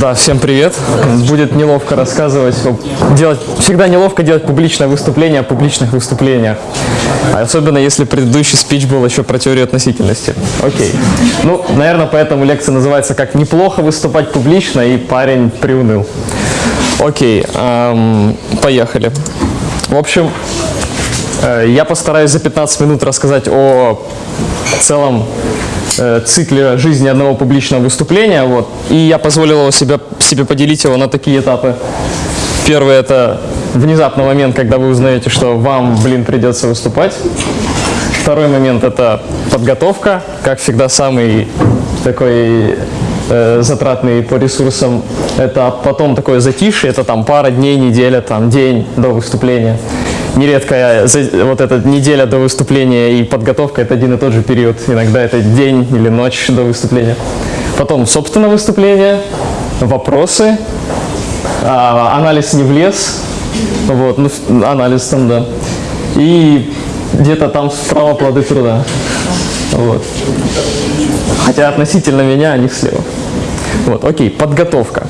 Да, всем привет. Будет неловко рассказывать, делать, всегда неловко делать публичное выступление о публичных выступлениях. Особенно если предыдущий спич был еще про теорию относительности. Окей. Ну, наверное, поэтому лекция называется как «Неплохо выступать публично» и парень приуныл. Окей, эм, поехали. В общем, э, я постараюсь за 15 минут рассказать о целом цикле жизни одного публичного выступления. Вот. И я позволил его себе, себе поделить его на такие этапы. Первый – это внезапный момент, когда вы узнаете, что вам, блин, придется выступать. Второй момент – это подготовка, как всегда, самый такой э, затратный по ресурсам. Это потом такое затишье, это там пара дней, неделя, там день до выступления нередко вот эта неделя до выступления и подготовка – это один и тот же период. Иногда это день или ночь до выступления. Потом, собственно, выступление, вопросы, а, анализ не влез, вот, ну, анализ там, да. И где-то там справа плоды труда. Вот. Хотя относительно меня они слева. Вот, окей, подготовка.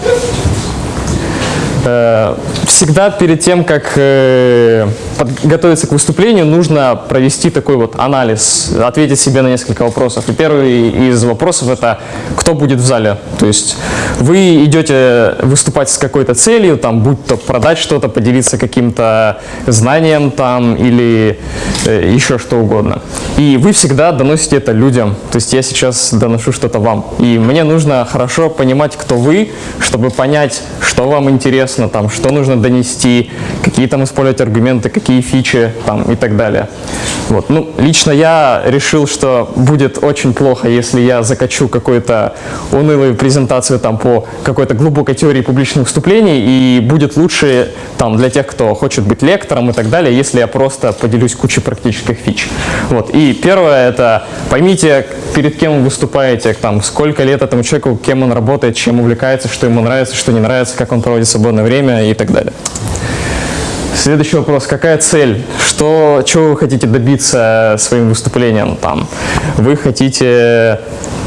Э, всегда перед тем, как э, подготовиться к выступлению, нужно провести такой вот анализ, ответить себе на несколько вопросов. И первый из вопросов это кто будет в зале. То есть вы идете выступать с какой-то целью, там, будь то продать что-то, поделиться каким-то знанием там или э, еще что угодно. И вы всегда доносите это людям. То есть я сейчас доношу что-то вам. И мне нужно хорошо понимать, кто вы, чтобы понять, что вам интересно, там, что нужно донести, какие там использовать аргументы, какие фичи там, и так далее. Вот. Ну, лично я решил, что будет очень плохо, если я закачу какую-то унылую презентацию там, по какой-то глубокой теории публичных выступлений, и будет лучше там, для тех, кто хочет быть лектором и так далее, если я просто поделюсь кучей практических фич. Вот. И первое – это поймите, перед кем вы выступаете, там, сколько лет этому человеку, кем он работает, чем увлекается, что ему нравится, что не нравится, как он проводит свободное время и так далее. Следующий вопрос. Какая цель? Что, чего вы хотите добиться своим выступлением? Там, вы хотите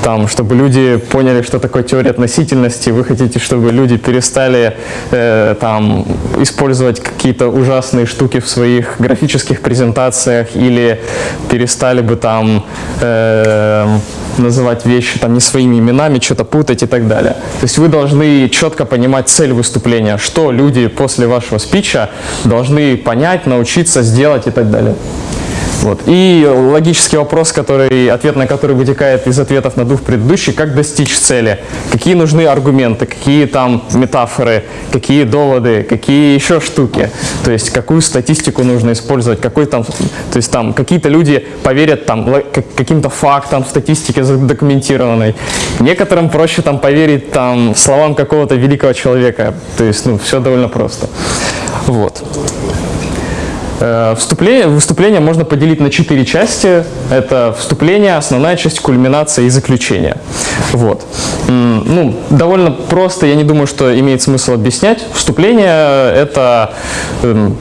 там, чтобы люди поняли, что такое теория относительности, вы хотите, чтобы люди перестали э, там, использовать какие-то ужасные штуки в своих графических презентациях или перестали бы там э, называть вещи там, не своими именами, что-то путать и так далее. То есть вы должны четко понимать цель выступления, что люди после вашего спича должны понять, научиться сделать и так далее. Вот. И логический вопрос, который, ответ на который вытекает из ответов на двух предыдущих, как достичь цели, какие нужны аргументы, какие там метафоры, какие доводы, какие еще штуки, то есть какую статистику нужно использовать, какой там, то есть там какие-то люди поверят там каким-то фактам, статистике задокументированной, некоторым проще там поверить там словам какого-то великого человека, то есть ну все довольно просто. Вот. Э, вступление, выступление можно поделить на четыре части. Это вступление, основная часть, кульминация и заключение. Вот. Ну, довольно просто, я не думаю, что имеет смысл объяснять. Вступление – это эм,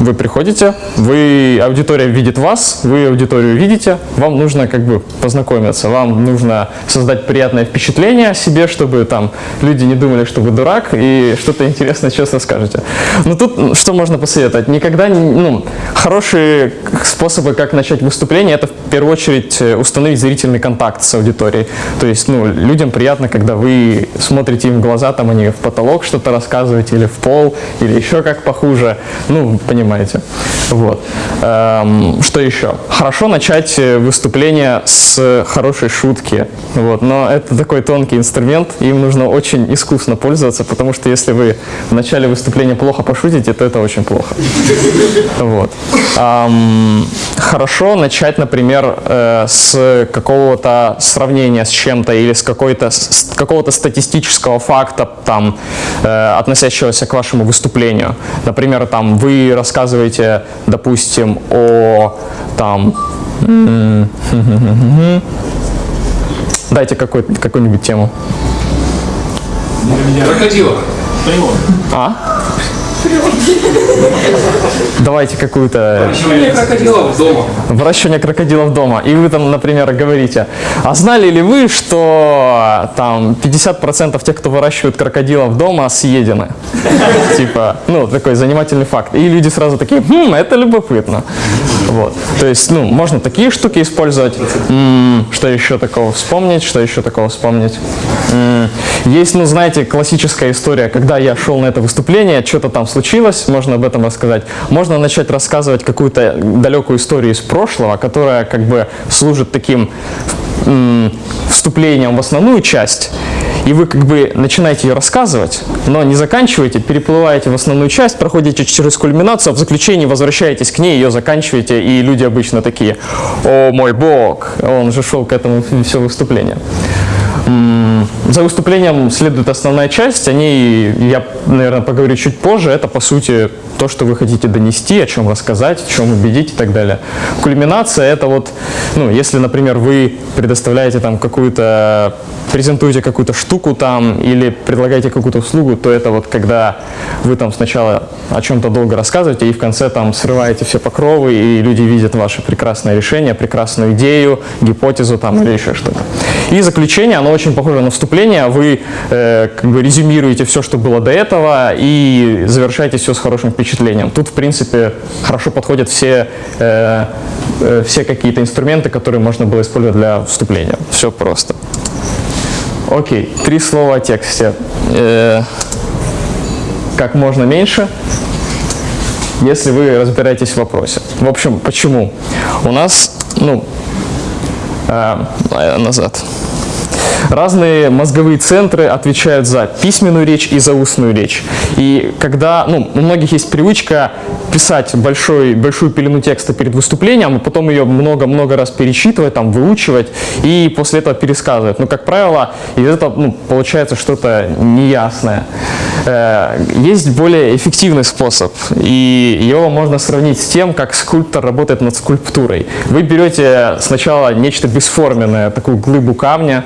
вы приходите, вы, аудитория видит вас, вы аудиторию видите, вам нужно как бы познакомиться, вам нужно создать приятное впечатление о себе, чтобы там люди не думали, что вы дурак и что-то интересное честно скажете. Но тут что можно посоветовать? Никогда, ну, хорошие способы, как начать выступление, это в первую очередь установить зрительный контакт с аудиторией. То есть, ну, людям приятно, когда вы смотрите им в глаза, там они в потолок что-то рассказываете, или в пол, или еще как похуже. Ну, понимаете понимаете. Вот. Эм, что еще? Хорошо начать э, выступление с хорошей шутки, вот. но это такой тонкий инструмент, им нужно очень искусно пользоваться, потому что если вы в начале выступления плохо пошутите, то это очень плохо. Вот. Эм, хорошо начать, например, э, с какого-то сравнения с чем-то или с, какой-то, какого-то статистического факта, там, э, относящегося к вашему выступлению. Например, там, вы рассказываете рассказываете, допустим, о там... Дайте какую-нибудь какую тему. Крокодила. А? Давайте какую-то... Выращивание крокодилов дома. Выращивание крокодилов дома. И вы там, например, говорите, а знали ли вы, что там 50% тех, кто выращивает крокодилов дома, съедены? Типа, ну, такой занимательный факт. И люди сразу такие, хм, это любопытно. Вот. То есть, ну, можно такие штуки использовать. М, Что еще такого вспомнить? Что еще такого вспомнить? М, Есть, ну, знаете, классическая история, когда я шел на это выступление, что-то там случилось, можно об этом рассказать. Можно начать рассказывать какую-то далекую историю из прошлого, которая как бы служит таким вступлением в основную часть, и вы как бы начинаете ее рассказывать, но не заканчиваете, переплываете в основную часть, проходите через кульминацию, а в заключении возвращаетесь к ней, ее заканчиваете, и люди обычно такие, о мой бог, он же шел к этому все выступление. За выступлением следует основная часть, о ней я, наверное, поговорю чуть позже. Это, по сути, то, что вы хотите донести, о чем рассказать, в чем убедить и так далее. Кульминация – это вот, ну, если, например, вы предоставляете там какую-то, презентуете какую-то штуку там или предлагаете какую-то услугу, то это вот когда вы там сначала о чем-то долго рассказываете и в конце там срываете все покровы, и люди видят ваше прекрасное решение, прекрасную идею, гипотезу там или еще что-то. И заключение, оно очень похоже на вступление. Вы э, как бы резюмируете все, что было до этого, и завершаете все с хорошим впечатлением. Тут, в принципе, хорошо подходят все, э, э, все какие-то инструменты, которые можно было использовать для вступления. Все просто. Окей, три слова о тексте. Э, как можно меньше, если вы разбираетесь в вопросе. В общем, почему? У нас, ну, а, назад. Разные мозговые центры отвечают за письменную речь и за устную речь. И когда, ну, у многих есть привычка писать большой, большую пелену текста перед выступлением, а потом ее много-много раз перечитывать, там, выучивать, и после этого пересказывать. Но, как правило, из этого ну, получается что-то неясное. Э, Есть более эффективный способ, и его можно сравнить с тем, как скульптор работает над скульптурой. Вы берете сначала нечто бесформенное, такую глыбу камня,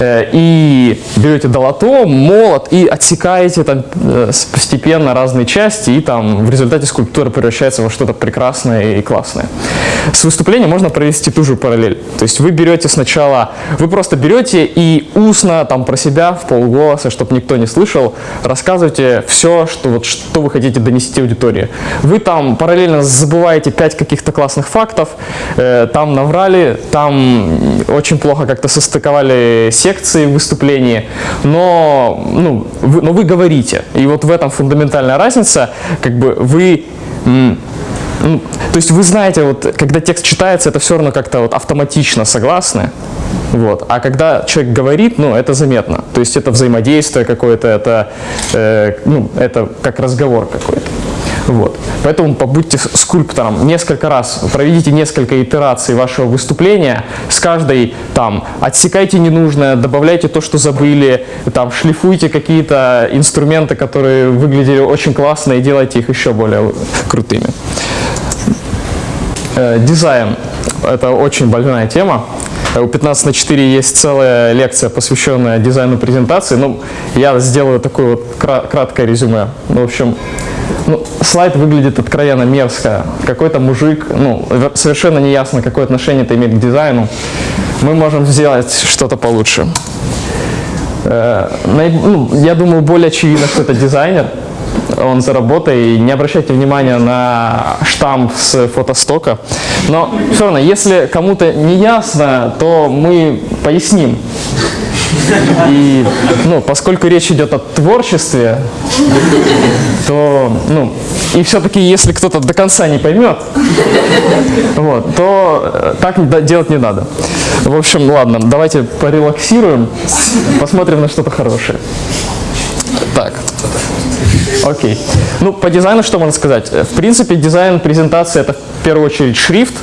и берете долото, молот и отсекаете там э, постепенно разные части, и там в результате скульптура превращается во что-то прекрасное и классное. С выступлением можно провести ту же параллель. То есть вы берете сначала, вы просто берете и устно там про себя в полголоса, чтобы никто не слышал, рассказываете все, что, вот, что вы хотите донести аудитории. Вы там параллельно забываете пять каких-то классных фактов, э, там наврали, там очень плохо как-то состыковали секции в выступлении, но, ну, вы, но вы говорите. И вот в этом фундаментальная разница, как бы вы ну, то есть вы знаете, вот, когда текст читается, это все равно как-то вот автоматично согласны. Вот. А когда человек говорит, ну, это заметно. То есть это взаимодействие какое-то, это, э, ну, это как разговор какой-то. Вот. Поэтому побудьте скульптором несколько раз, проведите несколько итераций вашего выступления, с каждой там отсекайте ненужное, добавляйте то, что забыли, там шлифуйте какие-то инструменты, которые выглядели очень классно и делайте их еще более крутыми. Э, Дизайн – это очень больная тема. Э, У 15 на 4 есть целая лекция, посвященная дизайну презентации. Ну, я сделаю такое вот кра- краткое резюме. Ну, в общем, ну, слайд выглядит откровенно мерзко. Какой-то мужик, ну, вер- совершенно неясно, какое отношение это имеет к дизайну. Мы можем сделать что-то получше. Э, ну, я думаю, более очевидно, что это дизайнер. Он за работой. Не обращайте внимания на штамп с фотостока. Но все равно, если кому-то не ясно, то мы поясним. И, ну, поскольку речь идет о творчестве, то, ну, и все-таки, если кто-то до конца не поймет, вот, то э, так делать не надо. В общем, ладно, давайте порелаксируем, посмотрим на что-то хорошее. Так. Окей. Ну, по дизайну что можно сказать? В принципе, дизайн презентации это в первую очередь шрифт.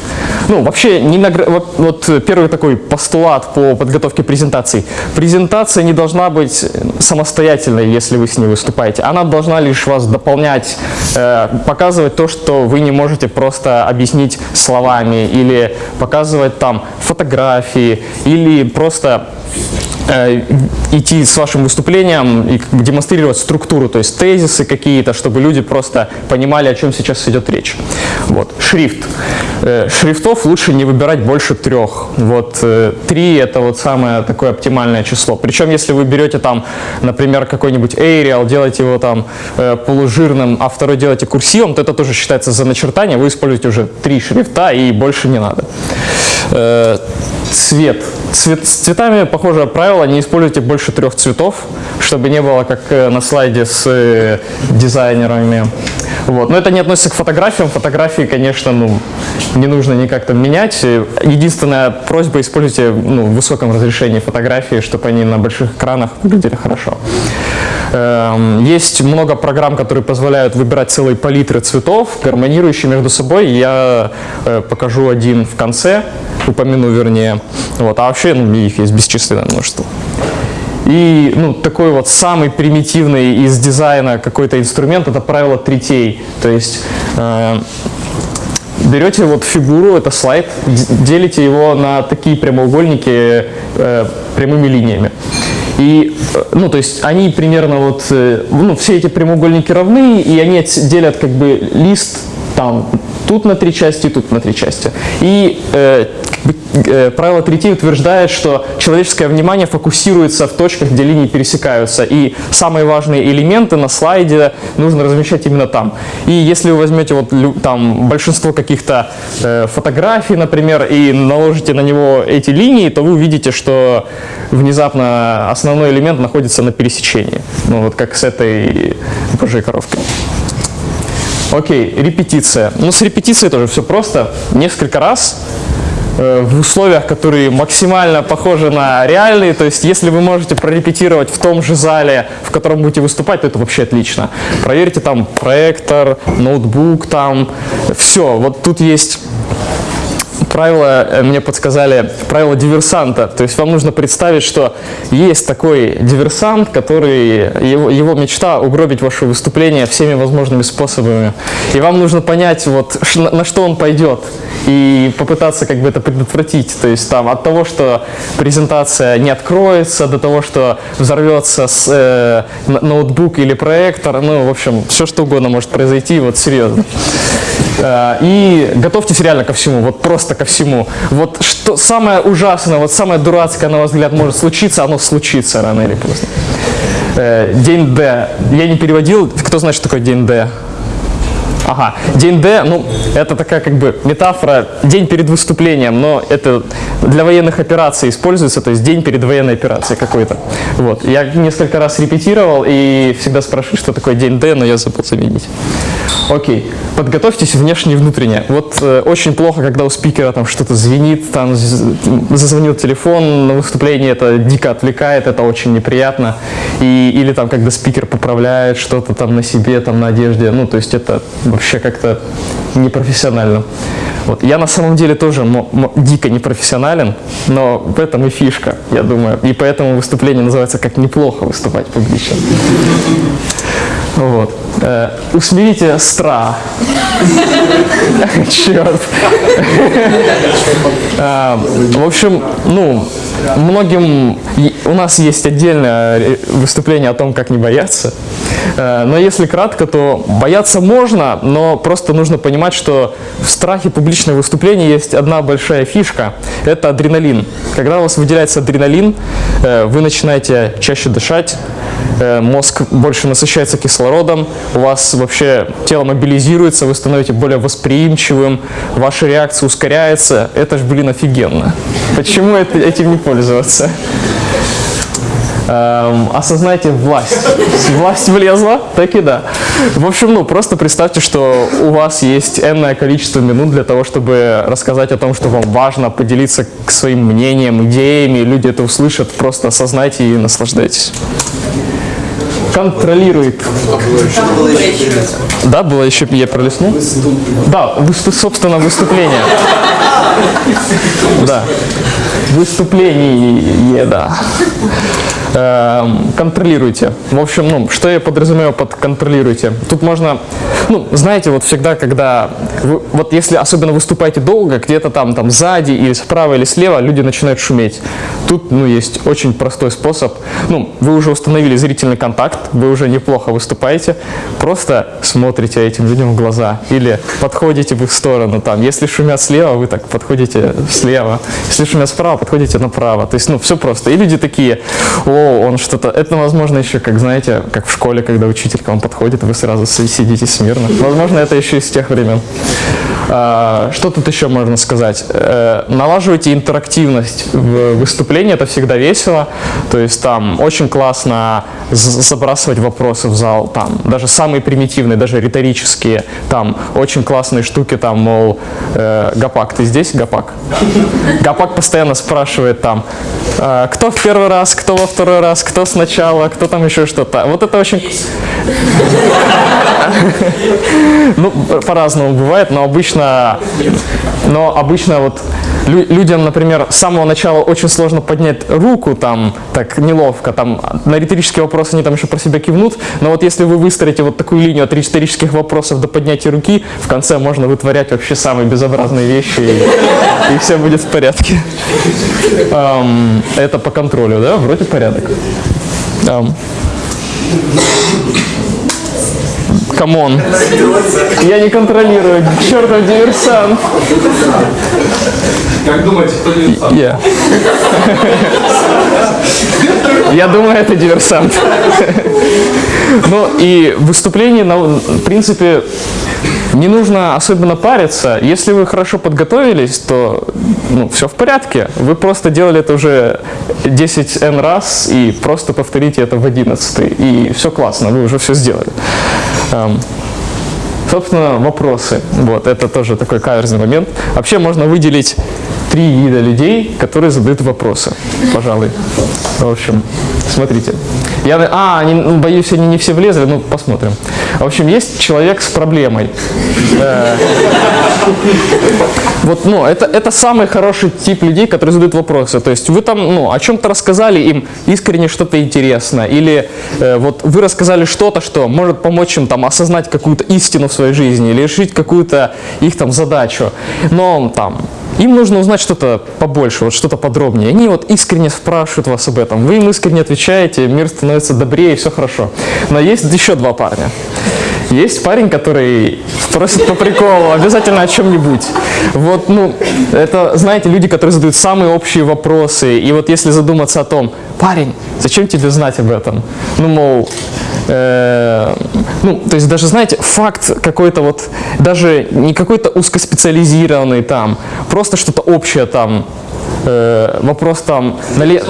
Ну, вообще, не награ- вот, вот первый такой постулат по подготовке презентаций. Презентация не должна быть самостоятельной, если вы с ней выступаете. Она должна лишь вас дополнять, э, показывать то, что вы не можете просто объяснить словами, или показывать там фотографии, или просто э, идти с вашим выступлением и демонстрировать структуру, то есть тезисы какие-то, чтобы люди просто понимали, о чем сейчас идет речь. Вот. Шрифт. Э, шрифтов лучше не выбирать больше трех. Вот э, три это вот самое такое оптимальное число. Причем, если вы берете там, например, какой-нибудь Arial, делаете его там э, полужирным, а второй делаете курсивом, то это тоже считается за начертание. Вы используете уже три шрифта и больше не надо. Э, цвет. цвет. С цветами похожее правило, не используйте больше трех цветов, чтобы не было как э, на слайде с э, дизайнерами. Вот. Но это не относится к фотографиям. Фотографии, конечно, ну, не нужно никак там менять. Единственная просьба, используйте ну, в высоком разрешении фотографии, чтобы они на больших экранах выглядели хорошо. Эм, есть много программ, которые позволяют выбирать целые палитры цветов, гармонирующие между собой. Я э, покажу один в конце, упомяну вернее. Вот. А вообще ну, их есть бесчисленное множество. И ну, такой вот самый примитивный из дизайна какой-то инструмент – это правило третей. То есть э, берете вот фигуру, это слайд, делите его на такие прямоугольники э, прямыми линиями. И, ну, то есть они примерно вот, э, ну, все эти прямоугольники равны, и они делят как бы лист там тут на три части, тут на три части. И э, правило третьей утверждает, что человеческое внимание фокусируется в точках, где линии пересекаются. И самые важные элементы на слайде нужно размещать именно там. И если вы возьмете вот там большинство каких-то э, фотографий, например, и наложите на него эти линии, то вы увидите, что внезапно основной элемент находится на пересечении. Ну вот как с этой божьей коровкой. Окей, репетиция. Ну, с репетицией тоже все просто. Несколько раз э, в условиях, которые максимально похожи на реальные. То есть, если вы можете прорепетировать в том же зале, в котором будете выступать, то это вообще отлично. Проверьте там проектор, ноутбук, там все. Вот тут есть правило, э, мне подсказали, правило диверсанта. То есть вам нужно представить, что есть такой диверсант, который, его, его мечта угробить ваше выступление всеми возможными способами. И вам нужно понять, вот, на что он пойдет, и попытаться как бы это предотвратить. То есть там от того, что презентация не откроется, до того, что взорвется с, э, ноутбук или проектор, ну, в общем, все что угодно может произойти, вот серьезно. Э, и готовьтесь реально ко всему, вот просто ко всему. Вот что самое ужасное, вот самое дурацкое, на ваш взгляд, может случиться, оно случится рано или поздно. Э, день Д. Я не переводил. Кто знает, что такое день Д? Ага, день Д, ну, это такая как бы метафора, день перед выступлением, но это для военных операций используется, то есть день перед военной операцией какой-то. Вот, я несколько раз репетировал и всегда спрашиваю, что такое день Д, но я забыл заменить. Окей, подготовьтесь внешне и внутренне. Вот э, очень плохо, когда у спикера там что-то звенит, там зазвонил телефон на выступлении, это дико отвлекает, это очень неприятно. И, или там, когда спикер поправляет что-то там на себе, там на одежде, ну, то есть это вообще как-то непрофессионально. Вот. Я на самом деле тоже дико непрофессионален, но в этом и фишка, я думаю. И поэтому выступление называется «Как неплохо выступать публично». Вот. Э, усмирите страх. Черт. Э, в общем, ну, многим... У нас есть отдельное выступление о том, как не бояться. Э, но если кратко, то бояться можно, но просто нужно понимать, что в страхе публичного выступления есть одна большая фишка – это адреналин. Когда у вас выделяется адреналин, э, вы начинаете чаще дышать, э, мозг больше насыщается кислородом, у вас вообще тело мобилизируется, вы становитесь более восприимчивым, ваша реакция ускоряется. Это ж, блин, офигенно. Почему этим не пользоваться? Эм, осознайте власть. Власть влезла, так и да. В общем, ну, просто представьте, что у вас есть энное количество минут для того, чтобы рассказать о том, что вам важно, поделиться своим мнением, идеями, люди это услышат, просто осознайте и наслаждайтесь. Контролирует. Да, было еще, я пролистнул? Да, собственно, выступление. Да. Выступление, да. Эм, контролируйте. В общем, ну, что я подразумеваю под контролируйте? Тут можно ну, знаете, вот всегда, когда, вы, вот если особенно выступаете долго, где-то там, там сзади или справа или слева, люди начинают шуметь. Тут, ну, есть очень простой способ. Ну, вы уже установили зрительный контакт, вы уже неплохо выступаете, просто смотрите этим людям в глаза или подходите в их сторону, там, если шумят слева, вы так подходите слева, если шумят справа, подходите направо. То есть, ну, все просто. И люди такие, о, он что-то, это, возможно, еще, как, знаете, как в школе, когда учитель к вам подходит, вы сразу сидите смирно. Возможно, это еще из тех времен. А, что тут еще можно сказать? Э, налаживайте интерактивность в выступлении, это всегда весело. То есть там очень классно забрасывать вопросы в зал, там даже самые примитивные, даже риторические, там очень классные штуки, там, мол, э, Гапак, ты здесь, Гапак? Гапак постоянно спрашивает там, э, кто в первый раз, кто во второй раз, кто сначала, кто там еще что-то. Вот это очень... Ну, по-разному бывает, но обычно, но обычно вот людям, например, с самого начала очень сложно поднять руку, там, так неловко, там, на риторические вопросы они там еще про себя кивнут, но вот если вы выстроите вот такую линию от риторических вопросов до поднятия руки, в конце можно вытворять вообще самые безобразные вещи, и, и все будет в порядке. Эм, это по контролю, да? Вроде порядок. Эм. Come on. Я не контролирую. Чертов диверсант. Как думаете, кто диверсант? Я. Я думаю, это диверсант. Ну и выступление, в принципе, не нужно особенно париться. Если вы хорошо подготовились, то ну, все в порядке. Вы просто делали это уже 10 n раз и просто повторите это в 11. И все классно, вы уже все сделали. Um, собственно, вопросы. Вот, это тоже такой каверзный момент. Вообще можно выделить три вида людей, которые задают вопросы, пожалуй. В общем, смотрите. Я, а, они, ну, боюсь, они не все влезли, ну, посмотрим. В общем, есть человек с проблемой. Э, вот, ну, это, это самый хороший тип людей, которые задают вопросы. То есть вы там, ну, о чем-то рассказали им искренне что-то интересно, или э, вот вы рассказали что-то, что может помочь им там осознать какую-то истину в своей жизни, или решить какую-то их там задачу. Но там им нужно узнать что-то побольше, вот что-то подробнее. Они вот искренне спрашивают вас об этом. Вы им искренне отвечаете, мир становится добрее, все хорошо. Но есть еще два парня. Есть парень, который спросит по приколу, обязательно о чем-нибудь. Вот, ну, это, знаете, люди, которые задают самые общие вопросы. И вот если задуматься о том, парень, зачем тебе знать об этом? Ну, мол, э, ну, то есть даже, знаете, факт какой-то вот, даже не какой-то узкоспециализированный там, просто что-то общее там, э, вопрос там, нале...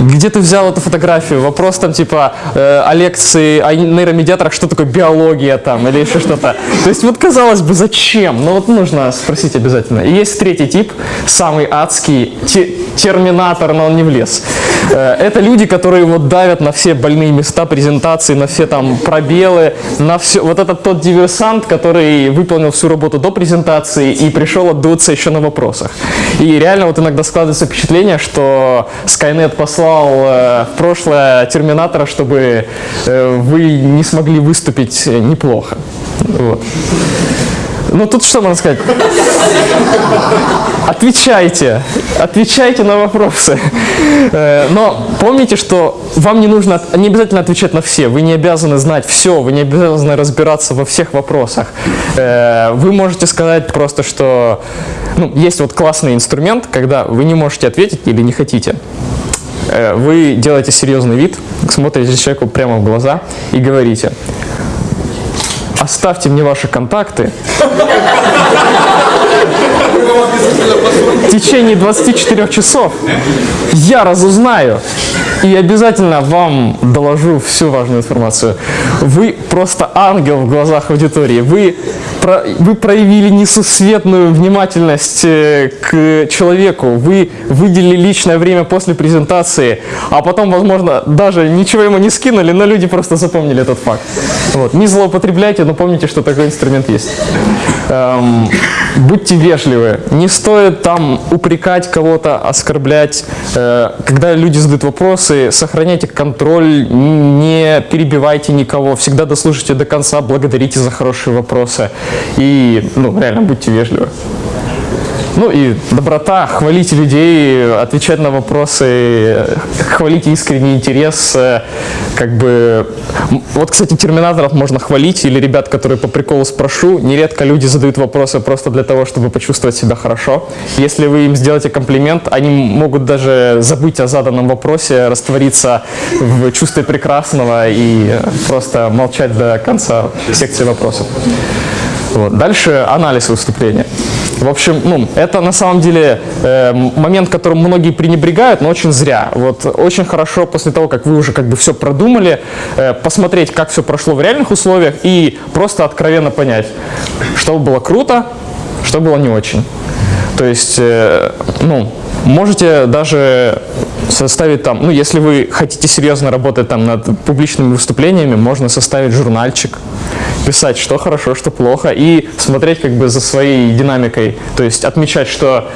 где ты взял эту фотографию, вопрос там типа э, о лекции, о нейромедиаторах, что такое биология там или еще что-то. То есть вот казалось бы, зачем? Но вот нужно спросить обязательно. И есть третий тип, самый адский, те, терминатор, но он не влез. Э, это люди, которые вот давят на все больные места презентации, на все там пробелы, на все. Вот этот тот диверсант, который выполнил всю работу до презентации и пришел отдуться еще на вопросах. И реально вот иногда складывается впечатление, что Skynet послал э, в прошлое Терминатора, чтобы э, вы не смогли выступить неплохо. Вот. Ну тут что можно сказать? Отвечайте, отвечайте на вопросы. Э, но помните, что вам не нужно, не обязательно отвечать на все, вы не обязаны знать все, вы не обязаны разбираться во всех вопросах. Э, вы можете сказать просто, что ну, есть вот классный инструмент, когда вы не можете ответить или не хотите. Э, вы делаете серьезный вид, смотрите человеку прямо в глаза и говорите – оставьте мне ваши контакты. В течение 24 часов я разузнаю и обязательно вам доложу всю важную информацию. Вы просто ангел в глазах аудитории. Вы, про, вы проявили несусветную внимательность э, к человеку. Вы выделили личное время после презентации, а потом, возможно, даже ничего ему не скинули, но люди просто запомнили этот факт. Вот. Не злоупотребляйте, но помните, что такой инструмент есть. Эм, будьте вежливы. Не стоит там упрекать кого-то, оскорблять. Э, когда люди задают вопросы, сохраняйте контроль, не перебивайте никого. Всегда дослушайте до конца, благодарите за хорошие вопросы. И, ну, реально, будьте вежливы. Ну и доброта, хвалите людей, отвечать на вопросы, хвалите искренний интерес. Как бы... Вот, кстати, терминаторов можно хвалить, или ребят, которые по приколу спрошу. Нередко люди задают вопросы просто для того, чтобы почувствовать себя хорошо. Если вы им сделаете комплимент, они могут даже забыть о заданном вопросе, раствориться в чувстве прекрасного и просто молчать до конца секции вопросов. Вот. Дальше анализ выступления. В общем, ну, это на самом деле э, момент, которым многие пренебрегают, но очень зря. Вот очень хорошо после того, как вы уже как бы все продумали, э, посмотреть, как все прошло в реальных условиях и просто откровенно понять, что было круто, что было не очень. То есть, э, ну, можете даже составить там, ну, если вы хотите серьезно работать там над публичными выступлениями, можно составить журнальчик, писать, что хорошо, что плохо, и смотреть как бы за своей динамикой, то есть отмечать, что,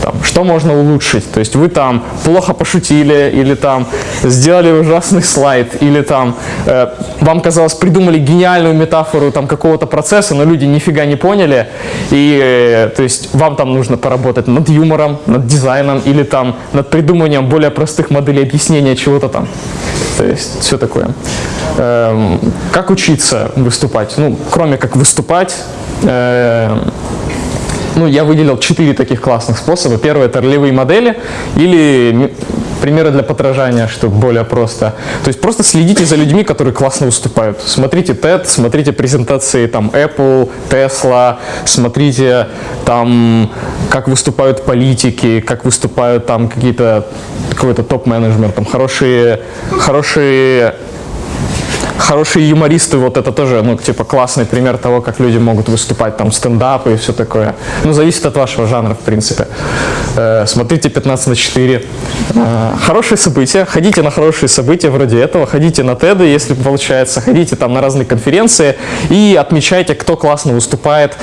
там, что можно улучшить. То есть вы там плохо пошутили, или там сделали ужасный слайд, или там э, вам казалось, придумали гениальную метафору там какого-то процесса, но люди нифига не поняли, и э, то есть вам там нужно поработать над юмором, над дизайном, или там над придумыванием более простых моделей объяснения чего-то там. То есть все такое. Эм, как учиться выступать? Ну, кроме как выступать, э, ну, я выделил четыре таких классных способа. Первый – это ролевые модели или примеры для подражания, чтобы более просто. То есть просто следите за людьми, которые классно выступают. Смотрите TED, смотрите презентации там Apple, Tesla, смотрите там, как выступают политики, как выступают там какие-то какой-то топ-менеджмент, там хорошие, хорошие хорошие юмористы, вот это тоже, ну, типа, классный пример того, как люди могут выступать, там, стендапы и все такое. Ну, зависит от вашего жанра, в принципе. Э, смотрите 15 на 4. Э, хорошие события, ходите на хорошие события вроде этого, ходите на TED, если получается, ходите там на разные конференции и отмечайте, кто классно выступает,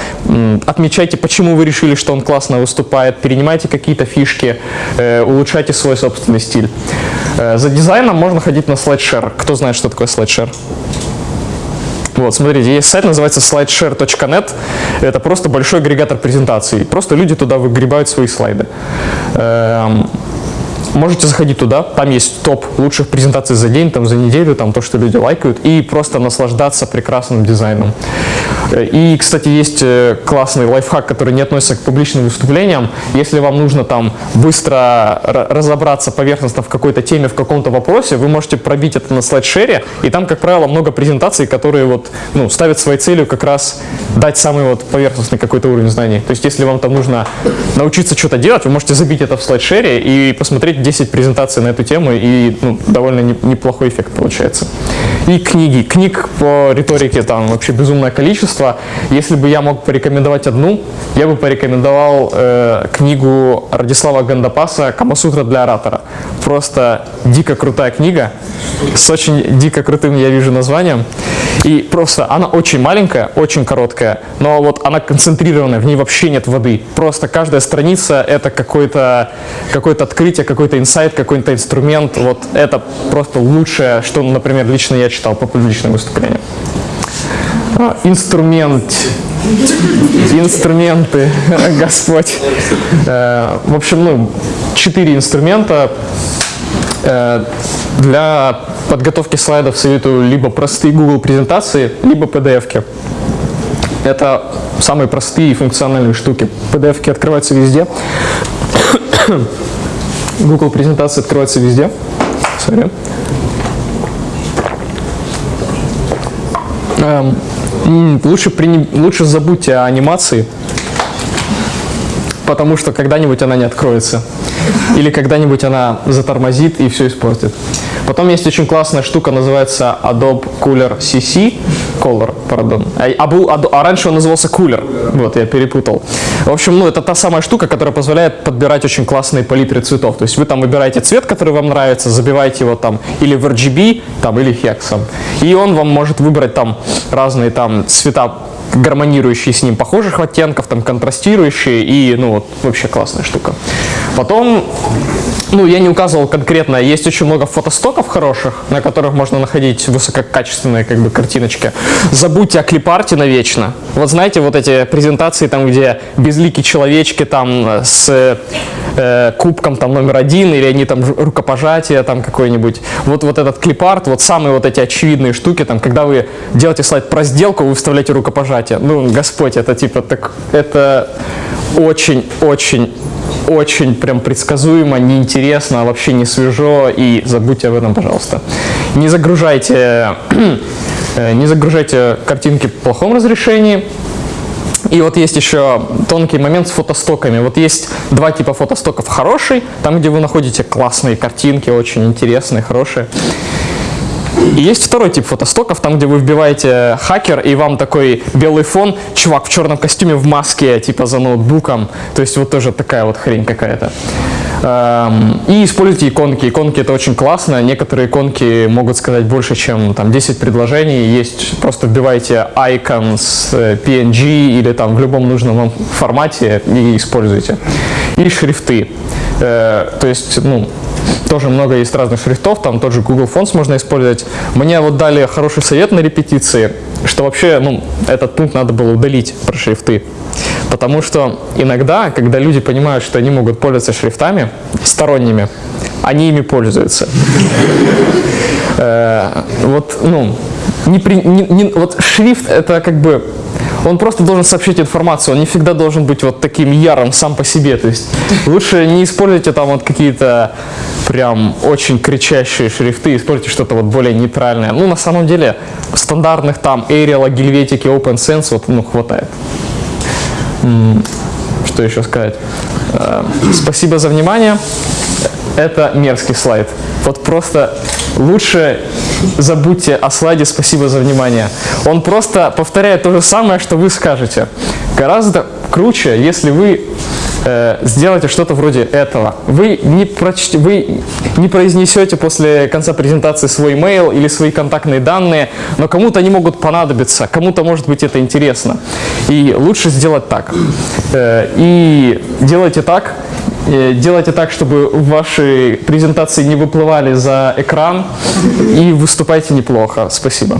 отмечайте, почему вы решили, что он классно выступает, перенимайте какие-то фишки, э, улучшайте свой собственный стиль. Э, за дизайном можно ходить на SlideShare. Кто знает, что такое SlideShare? Вот, смотрите, есть сайт, называется slideshare.net. Это просто большой агрегатор презентаций. Просто люди туда выгребают свои слайды. Можете заходить туда, там есть топ лучших презентаций за день, там за неделю, там то, что люди лайкают, и просто наслаждаться прекрасным дизайном. И, кстати, есть э, классный лайфхак, который не относится к публичным выступлениям. Если вам нужно там быстро разобраться поверхностно в какой-то теме, в каком-то вопросе, вы можете пробить это на слайдшере, и там, как правило, много презентаций, которые вот, ну, ставят своей целью как раз дать самый вот поверхностный какой-то уровень знаний. То есть, если вам там нужно научиться что-то делать, вы можете забить это в слайдшере и посмотреть 10 презентаций на эту тему, и ну, довольно неплохой эффект получается. И книги. Книг по риторике там вообще безумное количество. Если бы я мог порекомендовать одну, я бы порекомендовал э, книгу Радислава Гандапаса «Камасутра для оратора». Просто дико крутая книга с очень дико крутым, я вижу, названием. И просто она очень маленькая, очень короткая, но вот она концентрированная, в ней вообще нет воды. Просто каждая страница это какое-то какое открытие, какой-то инсайт, какой-то инструмент. Вот это просто лучшее, что, например, лично я читал по публичным выступлениям. А, инструмент. Инструменты, Господь. Э, в общем, ну, четыре инструмента э, для подготовки слайдов советую либо простые Google презентации, либо PDF-ки. Это самые простые функциональные штуки. PDF-ки открываются везде. Google презентации открываются везде. Sorry. Эм, лучше, при, лучше забудьте о анимации, потому что когда-нибудь она не откроется. Или когда-нибудь она затормозит и все испортит. Потом есть очень классная штука, называется Adobe Cooler CC. Color, пардон. А, а, а, а раньше он назывался Cooler. Вот, я перепутал. В общем, ну, это та самая штука, которая позволяет подбирать очень классные палитры цветов. То есть вы там выбираете цвет, который вам нравится, забиваете его там или в RGB, там, или хексом. И он вам может выбрать там разные там цвета гармонирующие с ним похожих оттенков, там контрастирующие и, ну, вот, вообще классная штука. Потом, ну, я не указывал конкретно, есть очень много фотостоков хороших, на которых можно находить высококачественные, как бы, картиночки. Забудьте о клипарте навечно. Вот знаете, вот эти презентации, там, где безликие человечки, там, с э, кубком, там, номер один, или они там рукопожатие, там, какой-нибудь. Вот, вот этот клипарт, вот самые вот эти очевидные штуки, там, когда вы делаете слайд про сделку, вы вставляете рукопожатие. Ну, Господь, это типа так, это очень-очень очень прям предсказуемо, неинтересно, вообще не свежо, и забудьте об этом, пожалуйста. Не загружайте, э, не загружайте картинки в плохом разрешении, и вот есть еще тонкий момент с фотостоками. Вот есть два типа фотостоков. Хороший, там, где вы находите классные картинки, очень интересные, хорошие. И есть второй тип фотостоков, там, где вы вбиваете хакер, и вам такой белый фон, чувак в черном костюме в маске, типа за ноутбуком. То есть вот тоже такая вот хрень какая-то. Эм, и используйте иконки. Иконки это очень классно. Некоторые иконки могут сказать больше, чем там 10 предложений. Есть, просто вбивайте icons, э, PNG или там в любом нужном вам формате и используйте. И шрифты. Э, то есть, ну, тоже много есть разных шрифтов, там тот же Google Fonts можно использовать. Мне вот дали хороший совет на репетиции, что вообще ну, этот пункт надо было удалить про шрифты. Потому что иногда, когда люди понимают, что они могут пользоваться шрифтами сторонними, они ими пользуются. Э, вот, ну, не, не, не, вот шрифт это как бы он просто должен сообщить информацию, он не всегда должен быть вот таким ярым сам по себе. То есть лучше не используйте там вот какие-то прям очень кричащие шрифты, используйте что-то вот более нейтральное. Ну, на самом деле, стандартных там Arial, Helvetica, OpenSense вот, ну, хватает. Что еще сказать? Э, спасибо за внимание. Это мерзкий слайд. Вот просто лучше забудьте о слайде «Спасибо за внимание». Он просто повторяет то же самое, что вы скажете. Гораздо круче, если вы э, сделаете что-то вроде этого. Вы не, прочтете, вы не произнесете после конца презентации свой mail или свои контактные данные, но кому-то они могут понадобиться, кому-то может быть это интересно. И лучше сделать так. Э, и делайте так, Э, делайте так, чтобы ваши презентации не выплывали за экран и выступайте неплохо. Спасибо.